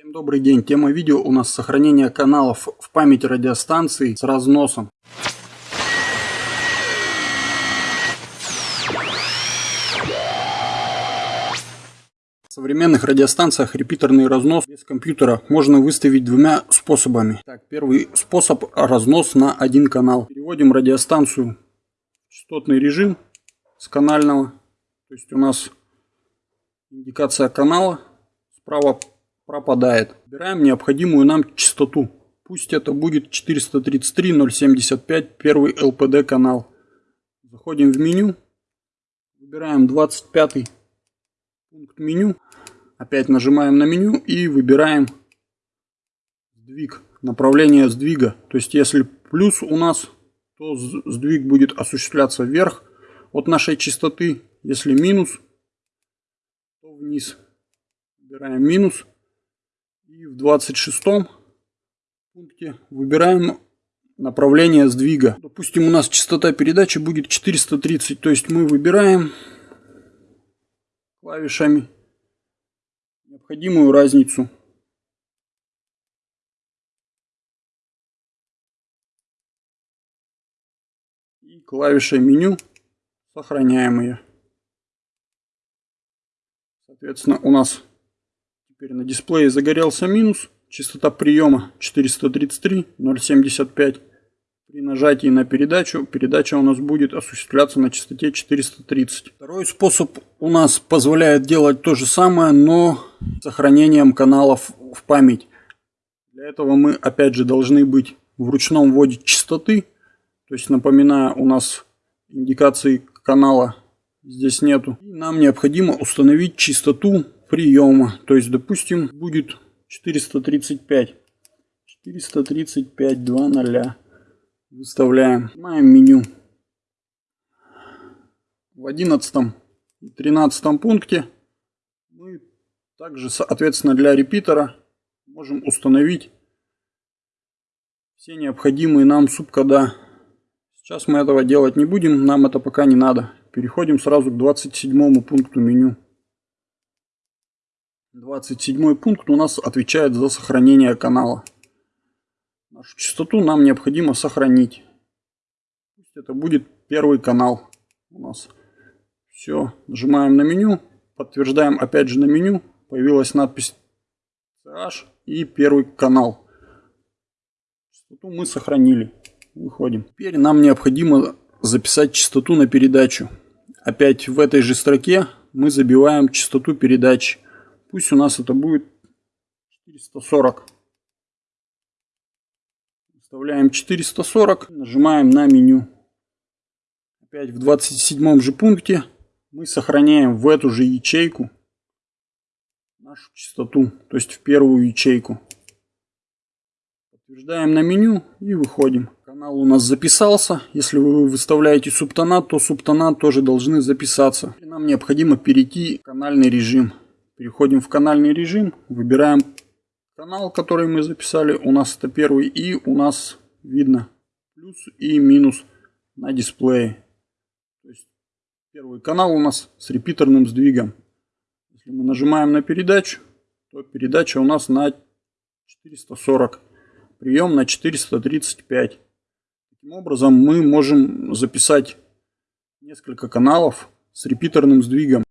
Всем добрый день. Тема видео у нас сохранение каналов в памяти радиостанции с разносом. В современных радиостанциях репитерный разнос без компьютера можно выставить двумя способами. Так, первый способ разнос на один канал. Переводим радиостанцию в частотный режим с канального. То есть у нас индикация канала справа пропадает. Выбираем необходимую нам частоту. Пусть это будет 433.075 первый LPD канал. Заходим в меню. Выбираем 25 пункт меню. Опять нажимаем на меню и выбираем сдвиг. Направление сдвига. То есть если плюс у нас, то сдвиг будет осуществляться вверх от нашей частоты. Если минус, то вниз. Выбираем минус. И в 26 пункте выбираем направление сдвига. Допустим, у нас частота передачи будет 430, то есть мы выбираем клавишами необходимую разницу. И клавишей меню сохраняем ее. Соответственно, у нас Теперь на дисплее загорелся минус. Частота приема 433.075. При нажатии на передачу, передача у нас будет осуществляться на частоте 430. Второй способ у нас позволяет делать то же самое, но с сохранением каналов в память. Для этого мы опять же должны быть в ручном вводе частоты. То есть напоминаю, у нас индикации канала здесь нету. И нам необходимо установить частоту приема. То есть, допустим, будет 435. 435, 2, Выставляем. Снимаем меню. В 11 и 13 пункте мы также, соответственно, для репитера можем установить все необходимые нам субкода. Сейчас мы этого делать не будем, нам это пока не надо. Переходим сразу к 27 пункту меню. 27 пункт у нас отвечает за сохранение канала. Нашу частоту нам необходимо сохранить. Пусть это будет первый канал у нас. Все, нажимаем на меню, подтверждаем опять же на меню. Появилась надпись CH и первый канал. Частоту мы сохранили. Выходим. Теперь нам необходимо записать частоту на передачу. Опять в этой же строке мы забиваем частоту передачи. Пусть у нас это будет 440. Вставляем 440, нажимаем на меню. Опять в 27 же пункте мы сохраняем в эту же ячейку нашу частоту, то есть в первую ячейку. Подтверждаем на меню и выходим. Канал у нас записался. Если вы выставляете субтонат, то субтонат тоже должны записаться. И нам необходимо перейти в канальный режим. Переходим в канальный режим, выбираем канал, который мы записали. У нас это первый и у нас видно плюс и минус на дисплее. То есть первый канал у нас с репитерным сдвигом. Если мы нажимаем на передачу, то передача у нас на 440. Прием на 435. Таким образом мы можем записать несколько каналов с репитерным сдвигом.